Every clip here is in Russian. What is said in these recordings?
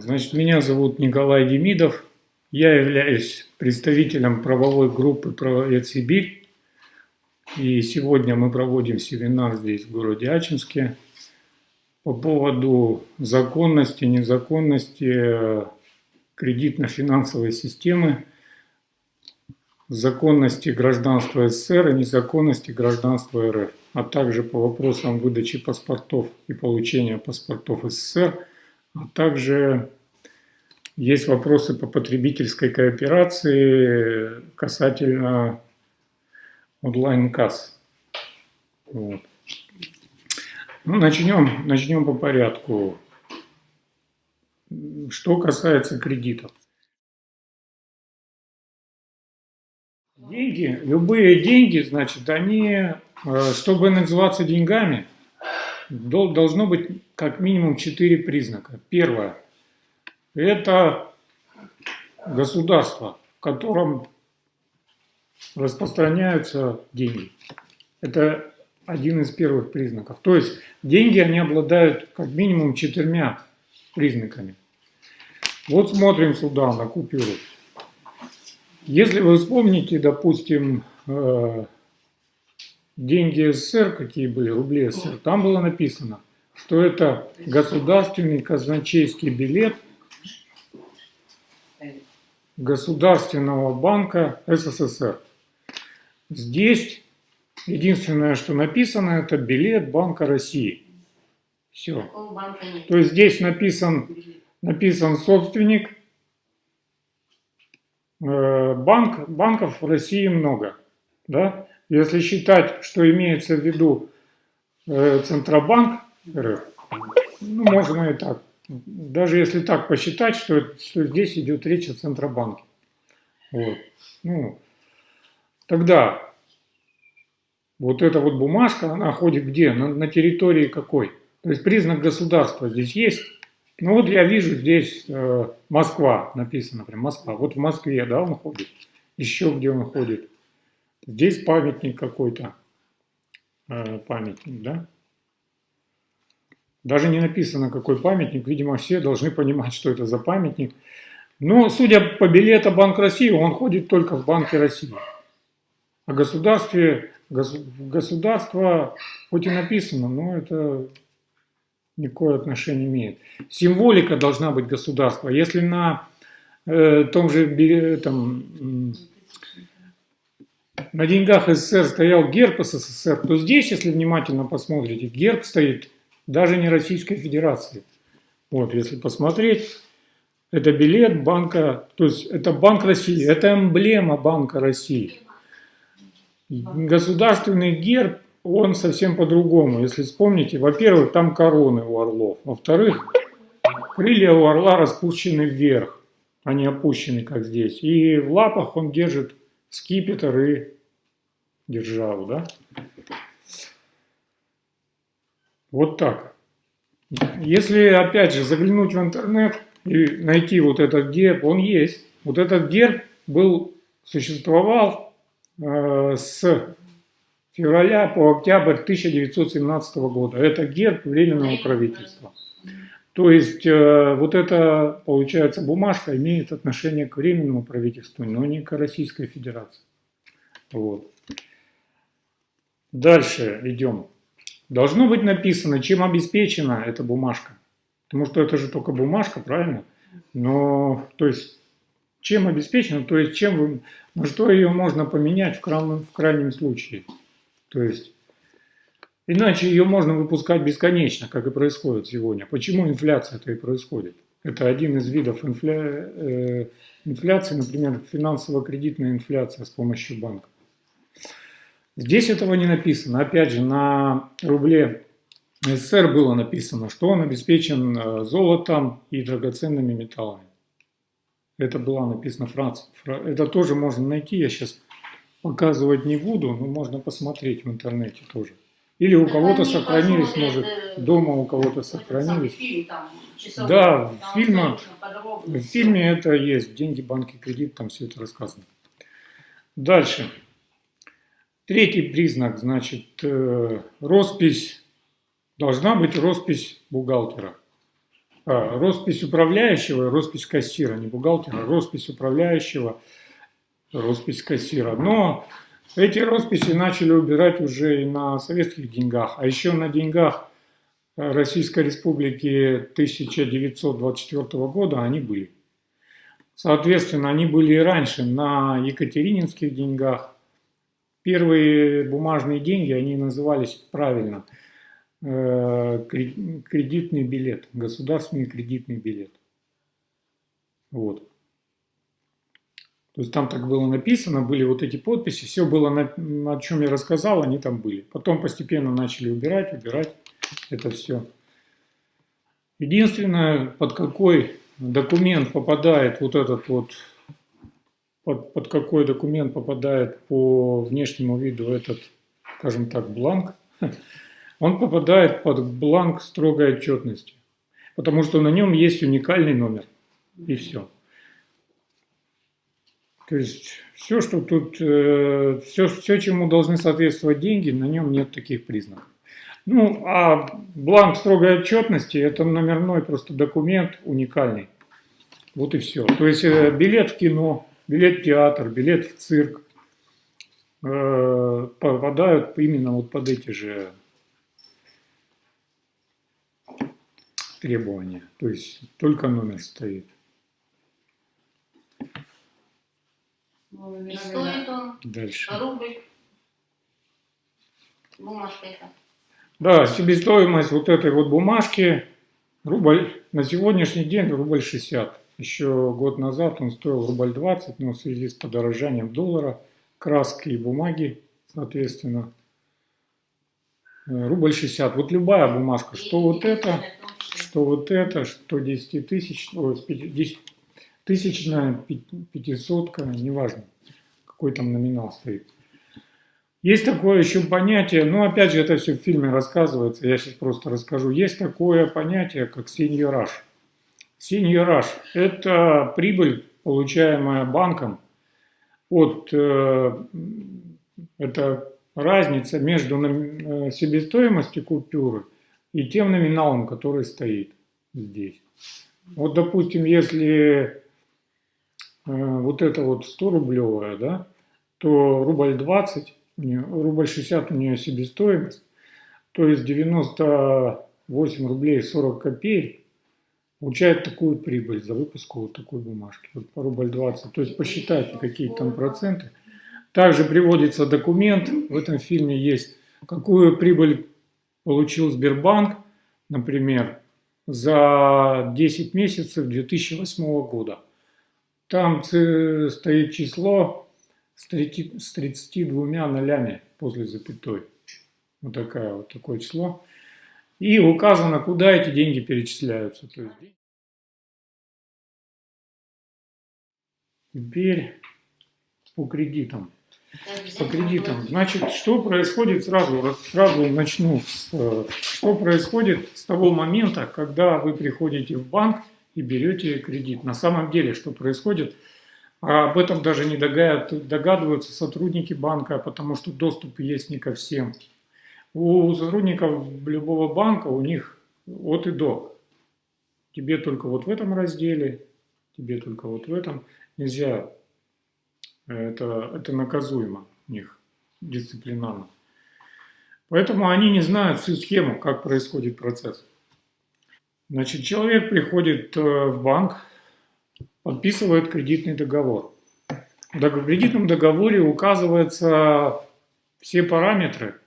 Значит, меня зовут Николай Демидов. Я являюсь представителем правовой группы «Правовед Сибирь». И сегодня мы проводим семинар здесь, в городе Ачинске, по поводу законности, незаконности кредитно-финансовой системы, законности гражданства СССР и незаконности гражданства РФ, а также по вопросам выдачи паспортов и получения паспортов СССР – а также есть вопросы по потребительской кооперации касательно онлайн-касс. Вот. Ну, начнем, начнем по порядку. Что касается кредитов. Деньги, любые деньги, значит, они, э, чтобы называться деньгами, должно быть как минимум четыре признака. Первое – это государство, в котором распространяются деньги. Это один из первых признаков. То есть деньги, они обладают как минимум четырьмя признаками. Вот смотрим сюда на купюру. Если вы вспомните, допустим, э, деньги СССР, какие были, рубли СССР, там было написано, что это государственный казначейский билет Государственного банка СССР. Здесь единственное, что написано, это билет Банка России. Все. То есть здесь написан, написан собственник. Э, банк, банков в России много. Да? Если считать, что имеется в виду э, Центробанк РФ, ну, можно и так. Даже если так посчитать, что, что здесь идет речь о Центробанке. Вот. Ну, тогда вот эта вот бумажка, она ходит где? На, на территории какой? То есть признак государства здесь есть. Ну вот я вижу здесь э, Москва написано, прям Москва. Вот в Москве, да, он ходит. Еще где он ходит. Здесь памятник какой-то, э, памятник, да? Даже не написано, какой памятник, видимо, все должны понимать, что это за памятник. Но, судя по билету Банк России, он ходит только в Банке России. О государстве, государство, хоть и написано, но это никакое отношение имеет. Символика должна быть государства. Если на э, том же там, на деньгах СССР стоял герб СССР, то здесь, если внимательно посмотрите, герб стоит даже не Российской Федерации. Вот, если посмотреть, это билет банка, то есть это Банк России, это эмблема Банка России. Государственный герб, он совсем по-другому. Если вспомните, во-первых, там короны у орлов. Во-вторых, крылья у орла распущены вверх, они опущены, как здесь. И в лапах он держит скипетр и державу, да? Вот так. Если, опять же, заглянуть в интернет и найти вот этот герб, он есть. Вот этот герб был, существовал э, с февраля по октябрь 1917 года. Это герб Временного правительства. То есть э, вот эта, получается, бумажка имеет отношение к Временному правительству, но не к Российской Федерации. Вот. Дальше идем. Должно быть написано, чем обеспечена эта бумажка. Потому что это же только бумажка, правильно? Но, то есть, чем обеспечена, то есть, чем вы, на что ее можно поменять в крайнем, в крайнем случае. То есть, иначе ее можно выпускать бесконечно, как и происходит сегодня. Почему инфляция-то и происходит? Это один из видов инфля... э, инфляции, например, финансово-кредитная инфляция с помощью банка. Здесь этого не написано. Опять же, на рубле СССР было написано, что он обеспечен э, золотом и драгоценными металлами. Это было написано Франция. Это тоже можно найти, я сейчас показывать не буду, но можно посмотреть в интернете тоже. Или у кого-то сохранились, может, дома у кого-то сохранились. да, в фильме, в фильме это есть. Деньги, банки, кредит, там все это рассказано. Дальше. Третий признак, значит, э, роспись, должна быть роспись бухгалтера. а, роспись управляющего, роспись кассира, не бухгалтера, роспись управляющего, роспись кассира. Но эти росписи начали убирать уже и на советских деньгах, а еще на деньгах Российской Республики 1924 года они были. Соответственно, они были и раньше на екатерининских деньгах. Первые бумажные деньги, они назывались правильно э, кредитный билет, государственный кредитный билет. Вот. То есть там так было написано, были вот эти подписи, все было, на, о чем я рассказал, они там были. Потом постепенно начали убирать, убирать это все. Единственное, под какой документ попадает вот этот вот, под, под какой документ попадает по внешнему виду этот, скажем так, бланк, он попадает под бланк строгой отчетности, потому что на нем есть уникальный номер, и все. То есть все, что тут, э, все, все, чему должны соответствовать деньги, на нем нет таких признаков. Ну, а бланк строгой отчетности – это номерной просто документ уникальный. Вот и все. То есть э, билет в кино, билет в театр, билет в цирк э, попадают именно вот под эти же требования. То есть только номер стоит. И стоит он Дальше. рубль. Бумажка это. Да, себестоимость вот этой вот бумажки, рубль, на сегодняшний день рубль 60. Еще год назад он стоил рубль 20, но в связи с подорожанием доллара, краски и бумаги, соответственно, э, рубль 60. Вот любая бумажка, что вот это, что вот это, что 10 тысяч, 10 тысячная, пятисотка, неважно, какой там номинал стоит. Есть такое еще понятие, ну опять же это все в фильме рассказывается, я сейчас просто расскажу. Есть такое понятие, как сеньораж. Сеньораж – это прибыль, получаемая банком от, э, это разница между э, себестоимостью купюры и тем номиналом, который стоит здесь. Вот, допустим, если вот это вот 100 рублевая, да, то рубль 20 у нее, рубль 60 у нее себестоимость, то есть 98 рублей 40 копеек получает такую прибыль за выпуск вот такой бумажки, вот по рубль 20. То есть посчитайте, какие там проценты. Также приводится документ, в этом фильме есть, какую прибыль получил Сбербанк, например, за 10 месяцев 2008 года. Там стоит число с 32 нолями после запятой. Вот, такая, вот такое число. И указано, куда эти деньги перечисляются. То есть, теперь по кредитам. По кредитам. Значит, что происходит сразу, сразу начну с, э, что происходит с того момента, когда вы приходите в банк и берете кредит. На самом деле, что происходит – а об этом даже не догадываются сотрудники банка, потому что доступ есть не ко всем. У сотрудников любого банка у них от и до. Тебе только вот в этом разделе, тебе только вот в этом. Нельзя, это, это наказуемо у них дисциплинарно. Поэтому они не знают всю схему, как происходит процесс. Значит, человек приходит э, в банк, подписывает кредитный договор. В кредитном договоре указываются все параметры,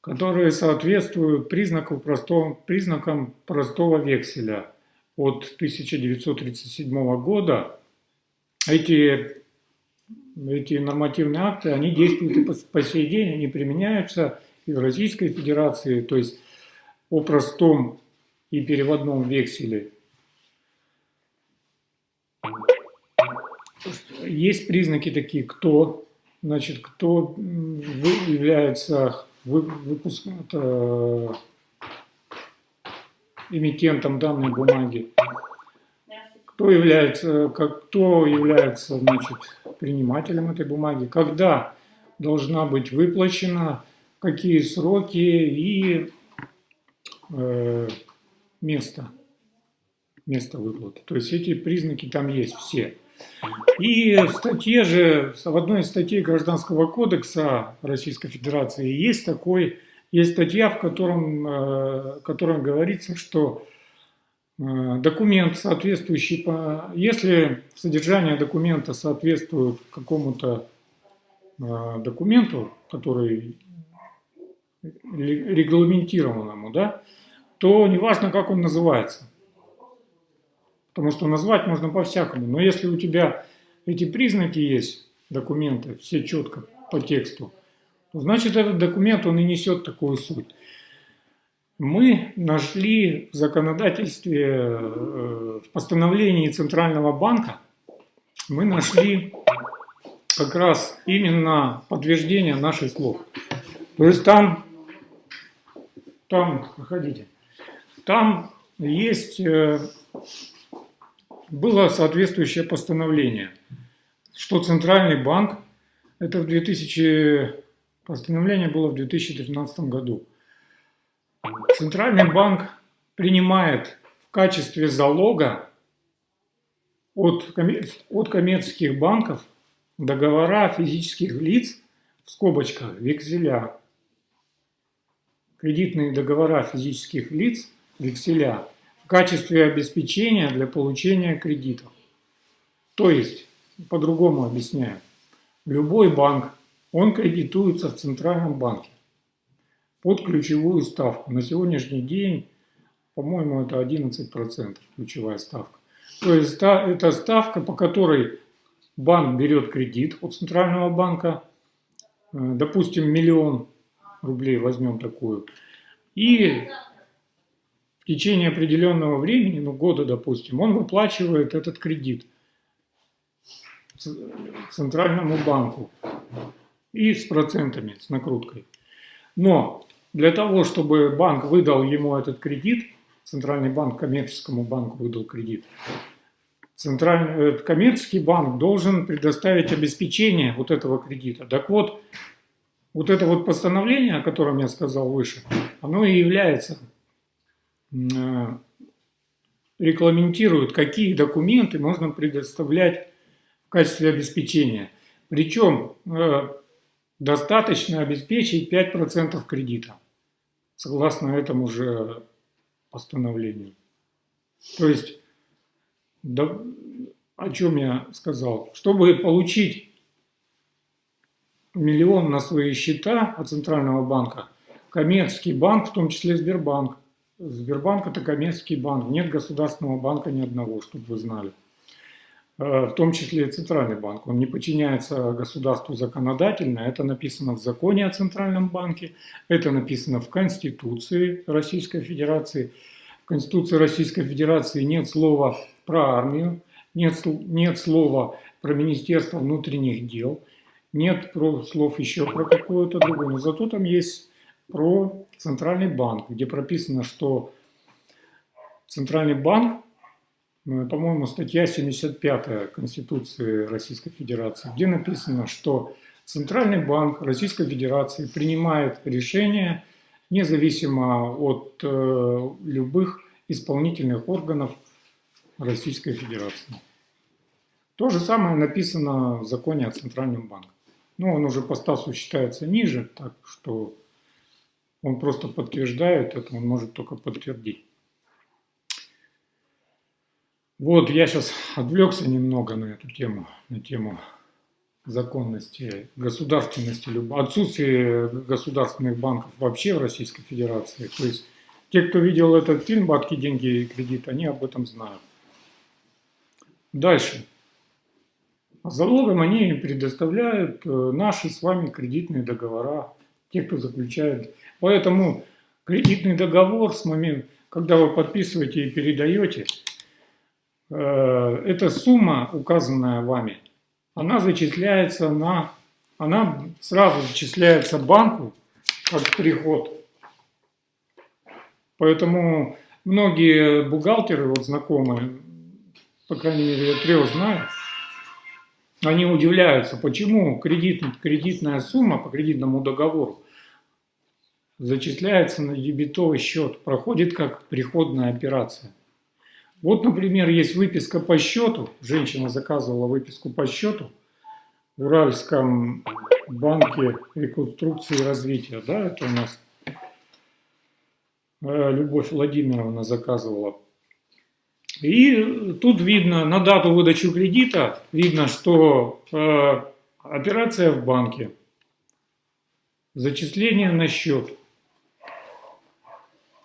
которые соответствуют признаку простого, признакам простого векселя от 1937 года. Эти, эти нормативные акты, они действуют и по, по сей день, они применяются и в Российской Федерации, то есть о простом и переводном векселе. Есть признаки такие, кто, значит, кто является выпуск, это, эмитентом данной бумаги, кто является, как, кто является значит, принимателем этой бумаги, когда должна быть выплачена, какие сроки и э, место место выплаты. То есть эти признаки там есть все. И в статье же, в одной из статей Гражданского кодекса Российской Федерации есть такой, есть статья, в котором, э, в котором говорится, что э, документ, соответствующий, по, если содержание документа соответствует какому-то э, документу, который регламентированному, да, то неважно, как он называется. Потому что назвать можно по-всякому. Но если у тебя эти признаки есть, документы, все четко по тексту, то значит этот документ, он и несет такую суть. Мы нашли в законодательстве, э, в постановлении Центрального банка, мы нашли как раз именно подтверждение наших слов. То есть там, там, проходите, там есть э, было соответствующее постановление, что Центральный банк, это в 2000, постановление было в 2013 году, Центральный банк принимает в качестве залога от, от коммерческих банков договора физических лиц, в скобочках, векселя, кредитные договора физических лиц, векселя – качестве обеспечения для получения кредитов. То есть, по-другому объясняю, любой банк, он кредитуется в Центральном банке под ключевую ставку. На сегодняшний день, по-моему, это 11% ключевая ставка. То есть это ставка, по которой банк берет кредит от Центрального банка, э, допустим, миллион рублей возьмем такую, и в течение определенного времени, ну года, допустим, он выплачивает этот кредит центральному банку и с процентами, с накруткой. Но для того, чтобы банк выдал ему этот кредит, центральный банк коммерческому банку выдал кредит, центральный, э, коммерческий банк должен предоставить обеспечение вот этого кредита. Так вот, вот это вот постановление, о котором я сказал выше, оно и является Э, регламентируют, какие документы можно предоставлять в качестве обеспечения. Причем э, достаточно обеспечить 5% кредита, согласно этому же постановлению. То есть, да, о чем я сказал, чтобы получить миллион на свои счета от Центрального банка, коммерческий банк, в том числе Сбербанк, Сбербанк – это коммерческий банк, нет государственного банка ни одного, чтобы вы знали. Э, в том числе и Центральный банк. Он не подчиняется государству законодательно. Это написано в законе о Центральном банке, это написано в Конституции Российской Федерации. В Конституции Российской Федерации нет слова про армию, нет, нет слова про Министерство внутренних дел, нет про, слов еще про какое-то другое. Но зато там есть про Центральный банк, где прописано, что Центральный банк, ну, по-моему, статья 75 Конституции Российской Федерации, где написано, что Центральный банк Российской Федерации принимает решения независимо от э, любых исполнительных органов Российской Федерации. То же самое написано в законе о Центральном банке. Но он уже по статусу считается ниже, так что он просто подтверждает это, он может только подтвердить. Вот, я сейчас отвлекся немного на эту тему, на тему законности, государственности, отсутствие государственных банков вообще в Российской Федерации. То есть те, кто видел этот фильм «Бабки, деньги и кредит», они об этом знают. Дальше. Залогом они предоставляют э, наши с вами кредитные договора, те, кто заключает Поэтому кредитный договор с момента, когда вы подписываете и передаете, э, эта сумма, указанная вами, она зачисляется на, она сразу зачисляется банку как приход. Поэтому многие бухгалтеры, вот знакомые, по крайней мере, я трех знаю, они удивляются, почему кредит, кредитная сумма по кредитному договору зачисляется на дебетовый счет, проходит как приходная операция. Вот, например, есть выписка по счету. Женщина заказывала выписку по счету в Уральском банке реконструкции и развития. Да, это у нас э, Любовь Владимировна заказывала. И тут видно, на дату выдачи кредита, видно, что э, операция в банке, зачисление на счет.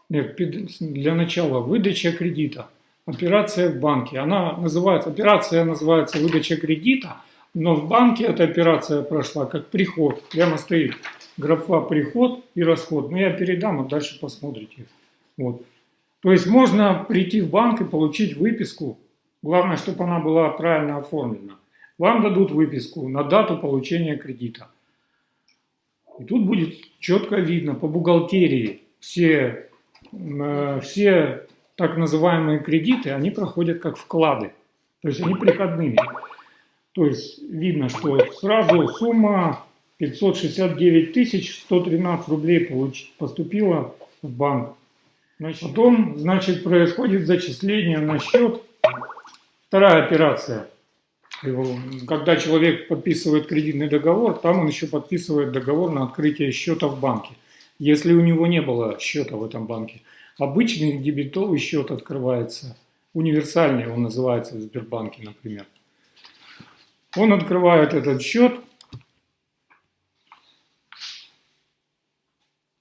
Нет, для начала выдача кредита операция в банке. Она называется, операция называется выдача кредита, но в банке эта операция прошла как приход. Прямо стоит графа приход и расход. Но я передам, а дальше посмотрите. Вот. То есть можно прийти в банк и получить выписку. Главное, чтобы она была правильно оформлена. Вам дадут выписку на дату получения кредита. И тут будет четко видно по бухгалтерии все, э, все так называемые кредиты, они проходят как вклады. То есть они приходными. То есть видно, что сразу сумма 569 113 рублей поступила в банк. Потом, значит, происходит зачисление на счет. Вторая операция. Когда человек подписывает кредитный договор, там он еще подписывает договор на открытие счета в банке. Если у него не было счета в этом банке. Обычный дебетовый счет открывается, универсальный он называется в Сбербанке, например. Он открывает этот счет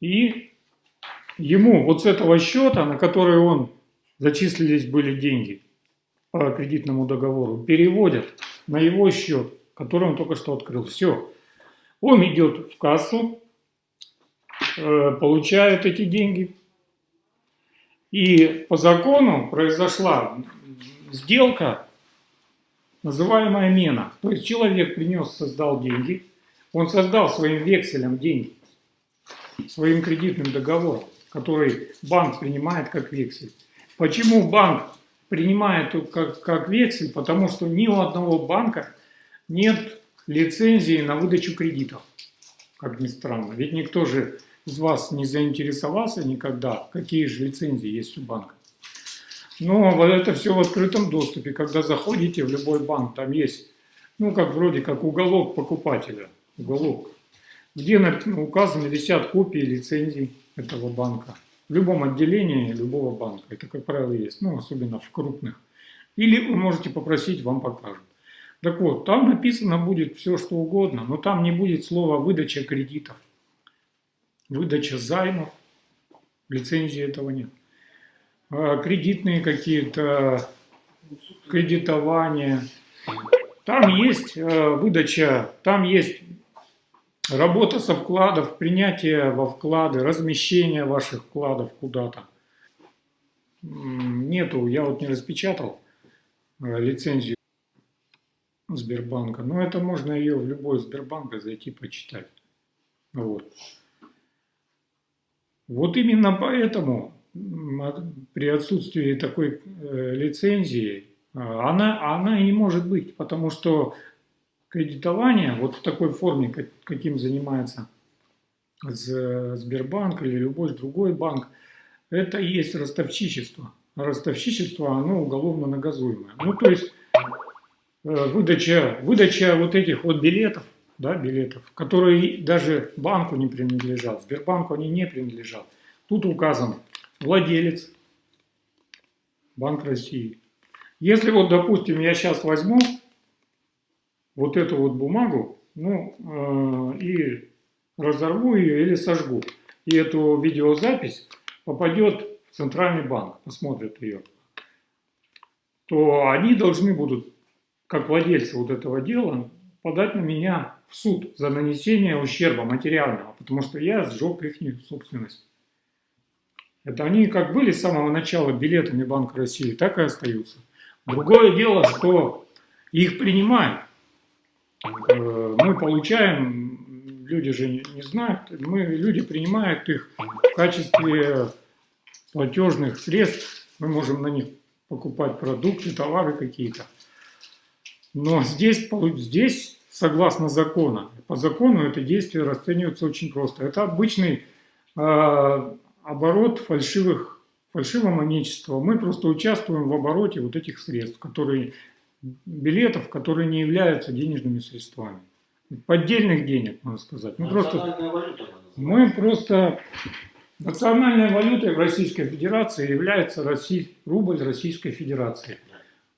и ему вот с этого счета, на который он зачислились были деньги по кредитному договору, переводят на его счет, который он только что открыл. Все. Он идет в кассу, э, получает эти деньги, и по закону произошла сделка, называемая мена. То есть человек принес, создал деньги, он создал своим векселем деньги, своим кредитным договором, который банк принимает как вексель. Почему банк принимает как, как вексель? Потому что ни у одного банка нет лицензии на выдачу кредитов, как ни странно. Ведь никто же из вас не заинтересовался никогда, какие же лицензии есть у банка. Но это все в открытом доступе. Когда заходите в любой банк, там есть, ну, как вроде как уголок покупателя, уголок, где указаны, висят копии лицензий этого банка. В любом отделении любого банка. Это, как правило, есть, ну, особенно в крупных. Или вы можете попросить, вам покажут. Так вот, там написано будет все, что угодно, но там не будет слова «выдача кредитов» выдача займов, лицензии этого нет. А кредитные какие-то, кредитования. Там есть э, выдача, там есть работа со вкладов, принятие во вклады, размещение ваших вкладов куда-то. Нету, я вот не распечатал э, лицензию Сбербанка, но это можно ее в любой Сбербанк зайти почитать. Вот. Вот именно поэтому при отсутствии такой э, лицензии а, она, она и не может быть, потому что кредитование вот в такой форме, как, каким занимается Сбербанк или любой другой банк, это и есть ростовщичество. ростовщичество, оно уголовно наказуемое. Ну, то есть э, выдача, выдача вот этих вот билетов, да, билетов, которые даже банку не принадлежат, Сбербанку они не принадлежат. Тут указан владелец, Банк России. Если вот, допустим, я сейчас возьму вот эту вот бумагу, ну, э, и разорву ее или сожгу, и эту видеозапись попадет в Центральный банк, посмотрят ее, то они должны будут, как владельцы вот этого дела, подать на меня в суд за нанесение ущерба материального, потому что я сжег их собственность. Это они как были с самого начала билетами Банка России, так и остаются. Другое дело, что их принимают. Э, мы получаем, люди же не знают, мы, люди принимают их в качестве платежных средств. Мы можем на них покупать продукты, товары какие-то. Но здесь, здесь, согласно закону, по закону это действие расценивается очень просто. Это обычный э, оборот фальшивых фальшивомонечества. Мы просто участвуем в обороте вот этих средств, которые, билетов, которые не являются денежными средствами. Поддельных денег, можно сказать. Мы просто, валюта, мы просто национальной валютой в Российской Федерации является Россий, рубль Российской Федерации.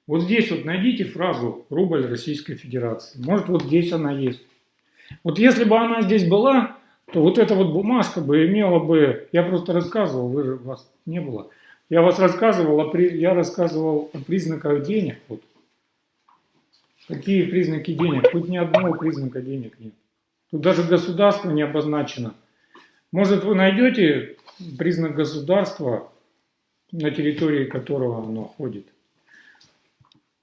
Вот здесь вот найдите фразу «рубль Российской Федерации». Может, вот здесь она есть. Вот если бы она здесь была, то вот эта вот бумажка бы имела бы... Я просто рассказывал, вы же, вас не было. Я вас рассказывал, о, я рассказывал о признаках денег. Вот. Какие признаки денег? Тут ни одного признака денег нет. Тут даже государство не обозначено. Может, вы найдете признак государства, на территории которого оно ходит.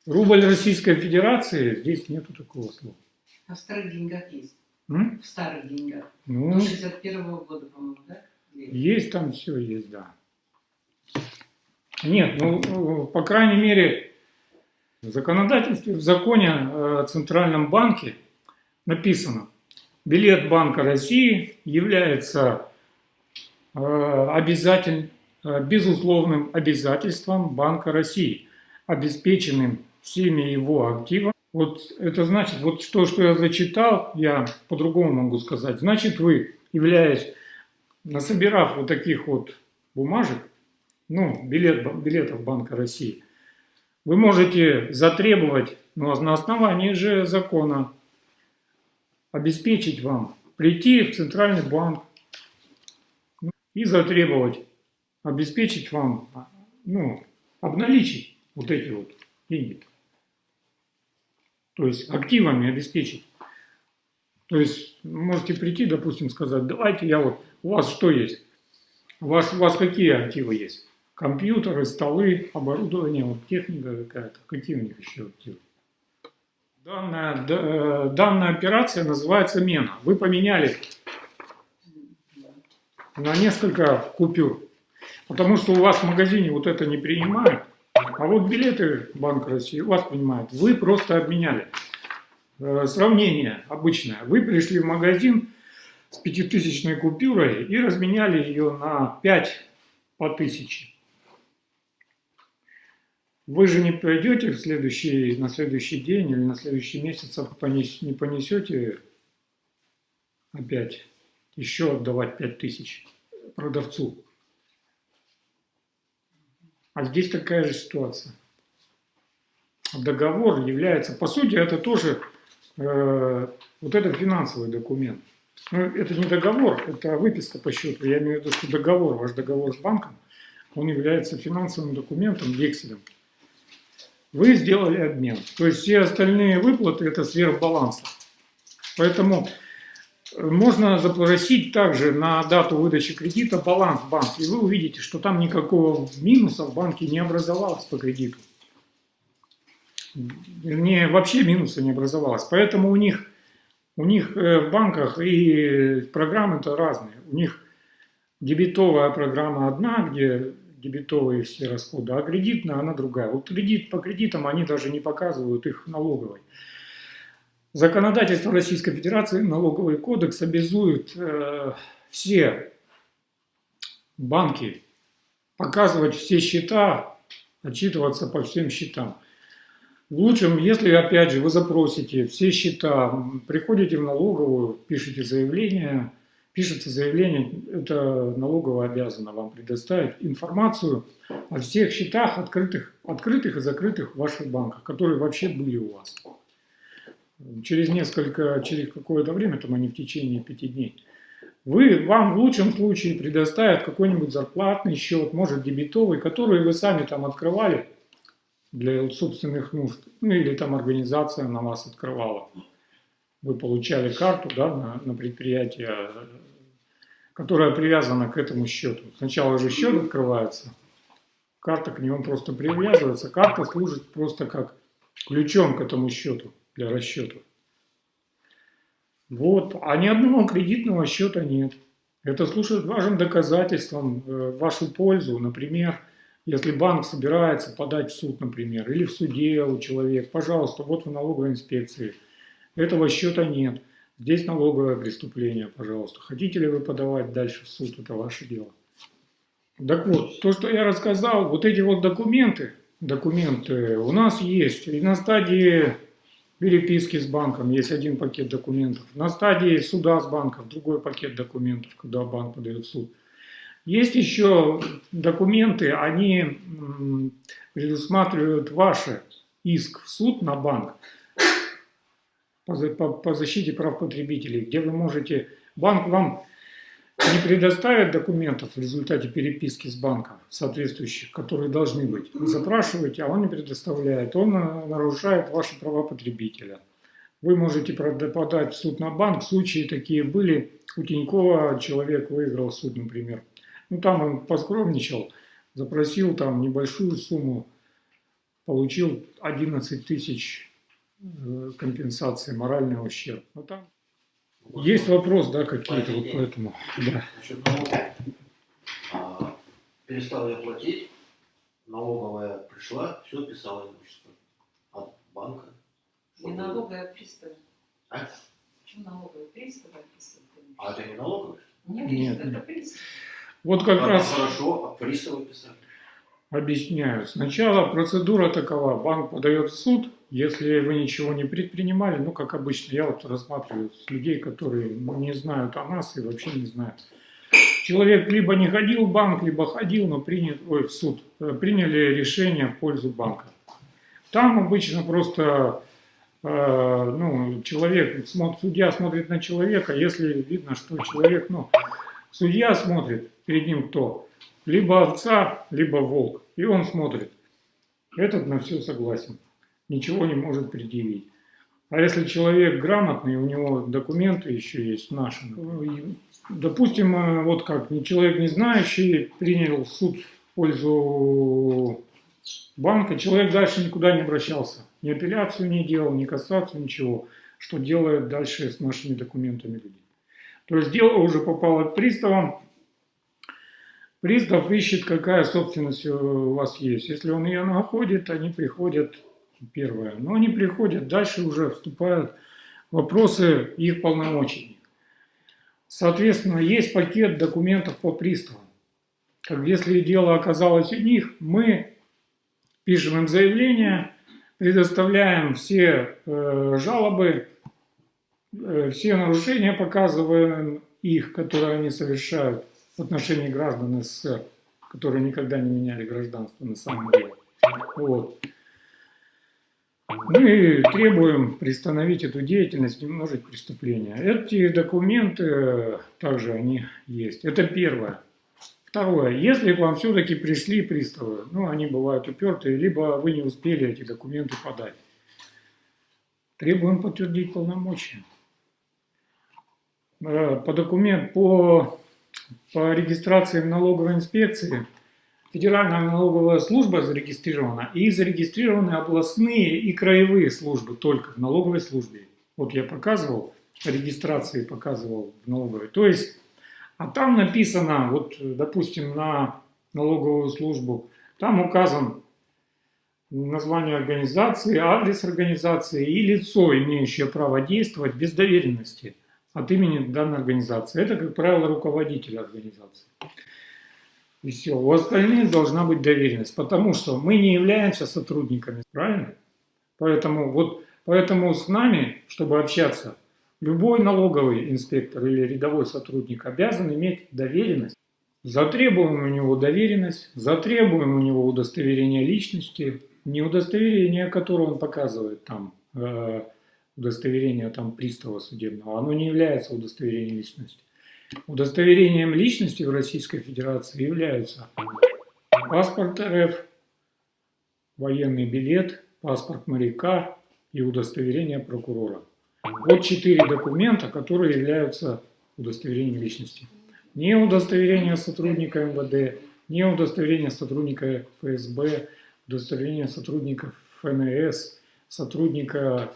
Рубль Российской Федерации, здесь нету такого слова. А в старых деньгах есть? М? В старых деньгах. Ну, До 61 -го года, по-моему, да? Есть там все, есть, да. Нет, ну, по крайней мере, в законодательстве, в законе о Центральном банке написано, билет Банка России является э, обязатель, э, безусловным обязательством Банка России, обеспеченным всеми его активами вот это значит, вот что, что я зачитал, я по-другому могу сказать. Значит, вы, являясь, насобирав вот таких вот бумажек, ну, билет, билетов Банка России, вы можете затребовать, ну, на основании же закона, обеспечить вам, прийти в Центральный банк ну, и затребовать, обеспечить вам, ну, обналичить вот эти вот деньги то есть активами обеспечить. То есть можете прийти, допустим, сказать, давайте я вот, у вас что есть? У вас, у вас какие активы есть? Компьютеры, столы, оборудование, вот техника какая-то. Какие у них еще активы? Данная, да, данная операция называется мена. Вы поменяли на несколько купюр. Потому что у вас в магазине вот это не принимают. А вот билеты Банк России у вас принимает. Вы просто обменяли. Э, сравнение обычное. Вы пришли в магазин с пятитысячной купюрой и разменяли ее на 5 по тысяче. Вы же не пойдете в следующий, на следующий день или на следующий месяц а не понесете опять еще отдавать 5 тысяч продавцу. А здесь такая же ситуация. Договор является, по сути, это тоже э, вот это финансовый документ. Но это не договор, это выписка по счету. Я имею в виду, что договор, ваш договор с банком, он является финансовым документом, векселем. Вы сделали обмен. То есть все остальные выплаты это сверхбаланса. Поэтому можно запросить также на дату выдачи кредита баланс в банке, и вы увидите, что там никакого минуса в банке не образовалось по кредиту. Вернее, вообще минуса не образовалось. Поэтому у них, у них э, в банках и программы-то разные. У них дебетовая программа одна, где дебетовые все расходы, а кредитная она другая. Вот кредит по кредитам они даже не показывают их налоговой. Законодательство Российской Федерации, налоговый кодекс обязует э, все банки показывать все счета, отчитываться по всем счетам. В лучшем, если, опять же, вы запросите все счета, приходите в налоговую, пишите заявление, пишется заявление, это налоговая обязана вам предоставить информацию о всех счетах, открытых, открытых и закрытых в ваших банках, которые вообще были у вас через несколько, через какое-то время, там они в течение пяти дней, вы, вам в лучшем случае предоставят какой-нибудь зарплатный счет, может дебетовый, который вы сами там открывали для собственных нужд, ну или там организация на вас открывала. Вы получали карту да, на, на предприятие, которая привязана к этому счету. Сначала же счет открывается, карта к нему просто привязывается, карта служит просто как ключом к этому счету для расчетов. Вот. А ни одного кредитного счета нет. Это служит важным доказательством э, в вашу пользу. Например, если банк собирается подать в суд, например, или в суде у человека, пожалуйста, вот в налоговой инспекции. Этого счета нет. Здесь налоговое преступление, пожалуйста. Хотите ли вы подавать дальше в суд, это ваше дело. Так вот, то, что я рассказал, вот эти вот документы, документы у нас есть. И на стадии переписки с банком есть один пакет документов. На стадии суда с банком другой пакет документов, когда банк подает в суд. Есть еще документы, они предусматривают ваш иск в суд на банк по, за- по- по защите прав потребителей, где вы можете, банк вам не предоставит документов в результате переписки с банком соответствующих, которые должны быть. Вы запрашиваете, а он не предоставляет. Он э, нарушает ваши права потребителя. Вы можете подать в суд на банк. Случаи такие были. У Тинькова человек выиграл суд, например. Ну, там он поскромничал, запросил там небольшую сумму, получил 11 тысяч компенсации, моральный ущерб. Ну, там есть вопрос, да, какие-то вот поэтому. Да. Насчет налогов. А, перестал я платить, налоговая пришла, все писала имущество от банка. Не налоговая, а приставы. А? Почему налоговая? Приставы описывают. А это не налоговая? Не Нет, нет. это пристав. Вот как А, раз Хорошо, а приставы писали. объясняю. Сначала процедура такова. Банк подает в суд, если вы ничего не предпринимали, ну, как обычно, я вот рассматриваю людей, которые не знают о нас и вообще не знают. Человек либо не ходил в банк, либо ходил, но принял, ой, в суд, э, приняли решение в пользу банка. Там обычно просто э, ну, человек, судья смотрит на человека, если видно, что человек, ну, судья смотрит, перед ним кто? Либо овца, либо волк. И он смотрит. Этот на все согласен. Ничего не может предъявить. А если человек грамотный, у него документы еще есть наши. Допустим, э, вот как человек не знающий принял суд в пользу банка, человек дальше никуда не обращался. Ни апелляцию не делал, ни кассацию, ничего. Что делает дальше с нашими документами люди. То есть дело уже попало к приставам, Пристав ищет, какая собственность у вас есть. Если он ее находит, они приходят, первое, но они приходят, дальше уже вступают вопросы их полномочий. Соответственно, есть пакет документов по приставам. Как если дело оказалось у них, мы пишем им заявление, предоставляем все э, жалобы, э, все нарушения показываем их, которые они совершают в отношении граждан СССР, которые никогда не меняли гражданство на самом деле. Вот. Мы требуем приостановить эту деятельность, не множить преступления. Эти документы э, также они есть. Это первое. Второе. Если к вам все-таки пришли приставы, ну, они бывают упертые, либо вы не успели эти документы подать, требуем подтвердить полномочия. Э, По документ, по по регистрации в налоговой инспекции Федеральная налоговая служба зарегистрирована и зарегистрированы областные и краевые службы только в налоговой службе. Вот я показывал, регистрации показывал в налоговой. То есть, а там написано, вот, допустим, на налоговую службу, там указан название организации, адрес организации и лицо, имеющее право действовать без доверенности от имени данной организации. Это, как правило, руководитель организации. И все. У остальных должна быть доверенность, потому что мы не являемся сотрудниками, правильно? Поэтому, вот, поэтому с нами, чтобы общаться, любой налоговый инспектор или рядовой сотрудник обязан иметь доверенность. Затребуем у него доверенность, затребуем у него удостоверение личности, не удостоверение, которое он показывает там, э, удостоверение там пристава судебного, оно не является удостоверением личности. Удостоверением личности в Российской Федерации являются паспорт РФ, военный билет, паспорт моряка и удостоверение прокурора. Вот четыре документа, которые являются удостоверением личности. Не удостоверение сотрудника МВД, не удостоверение сотрудника ФСБ, удостоверение сотрудника ФНС, сотрудника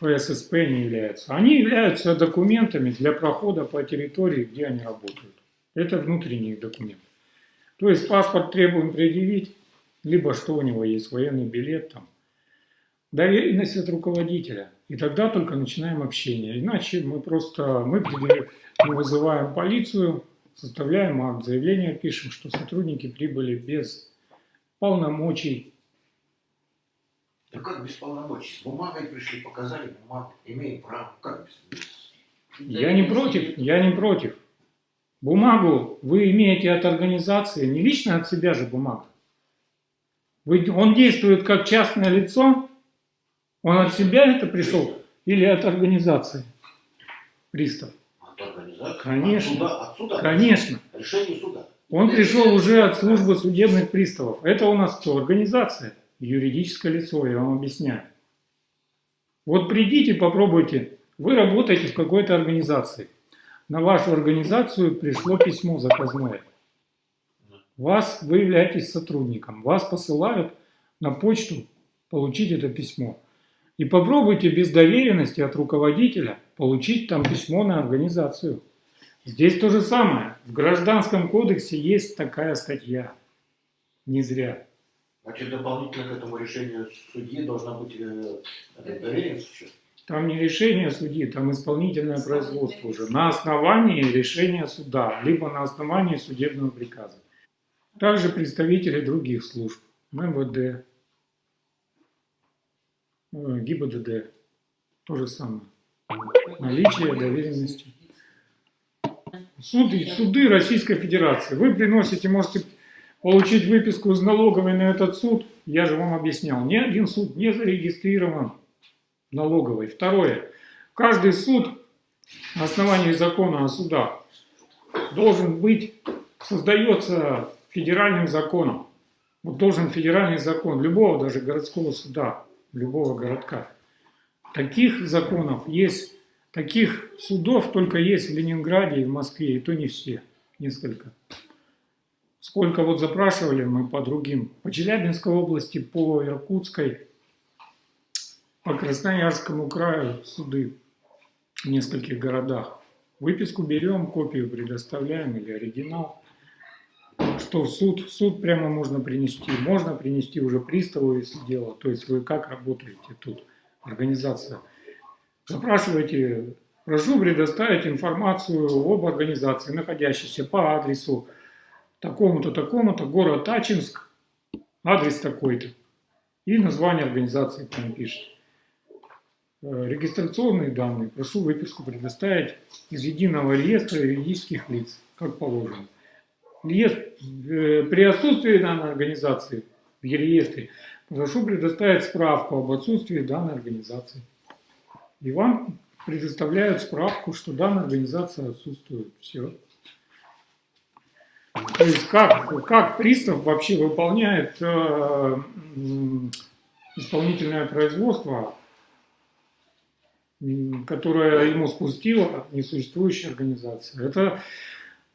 ФССП не являются. Они являются документами для прохода по территории, где они работают. Это внутренний документ. То есть паспорт требуем предъявить, либо что у него есть, военный билет там. Доверенность от руководителя. И тогда только начинаем общение. Иначе мы просто мы, мы вызываем полицию составляем акт, заявление пишем, что сотрудники прибыли без полномочий. Да как без полномочий? С бумагой пришли, показали бумагу, имеем право. Как без... Я не против, я не против. Бумагу вы имеете от организации, не лично от себя же бумага. Вы, он действует как частное лицо, он от себя это пришел или от организации? Пристав. От организации? Конечно. От суда? От суда? Конечно. Решение суда. Он пришел уже от службы судебных приставов. Это у нас кто? Организация, юридическое лицо, я вам объясняю. Вот придите, попробуйте. Вы работаете в какой-то организации. На вашу организацию пришло письмо заказное. Вас, вы являетесь сотрудником. Вас посылают на почту получить это письмо. И попробуйте без доверенности от руководителя получить там письмо на организацию. Здесь то же самое. В Гражданском кодексе есть такая статья. Не зря. Значит, дополнительно к этому решению судьи должна быть э, э, доверенность еще? Там не решение судьи, там исполнительное производство уже. На основании решения суда, либо на основании судебного приказа. Также представители других служб. МВД, э, ГИБДД. То же самое. Наличие доверенности. Суды, суды Российской Федерации. Вы приносите, можете получить выписку из налоговой на этот суд. Я же вам объяснял. Ни один суд не зарегистрирован налоговой. Второе. Каждый суд на основании закона о судах должен быть, создается федеральным законом. Вот должен федеральный закон любого даже городского суда, любого городка. Таких законов есть, таких судов только есть в Ленинграде и в Москве, и то не все, несколько. Сколько вот запрашивали мы по другим, по Челябинской области, по Иркутской, по Красноярскому краю суды в нескольких городах. Выписку берем, копию предоставляем или оригинал. Что в суд, суд прямо можно принести. Можно принести уже приставу, если дело. То есть вы как работаете тут, организация. Запрашивайте, прошу предоставить информацию об организации, находящейся по адресу такому-то, такому-то, город Ачинск, адрес такой-то. И название организации там пишет. Э, Регистрационные данные. Прошу выписку предоставить из единого реестра юридических лиц, как положено. Э, при отсутствии данной организации в реестре прошу предоставить справку об отсутствии данной организации. И вам предоставляют справку, что данная организация отсутствует. Все. То есть как, как пристав вообще выполняет э, исполнительное производство, которое ему спустила несуществующая организация. Это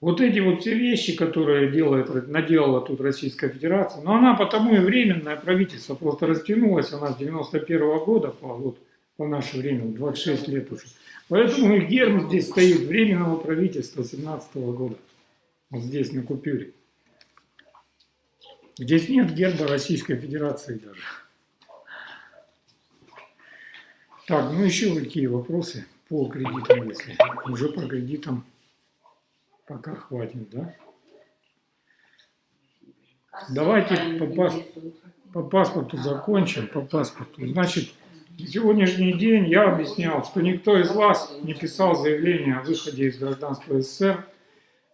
вот эти вот все вещи, которые делает, наделала тут Российская Федерация, но она потому и временное правительство просто растянулась, она с 91 года по, вот, по наше время, 26 лет уже. Поэтому и герб здесь стоит временного правительства 17 года. Вот здесь на купюре. Здесь нет герба Российской Федерации даже. Так, ну еще какие вопросы по кредитам, если уже по кредитам пока хватит, да? Давайте по, пас- по паспорту закончим, по паспорту. Значит, на сегодняшний день я объяснял, что никто из вас не писал заявление о выходе из гражданства СССР.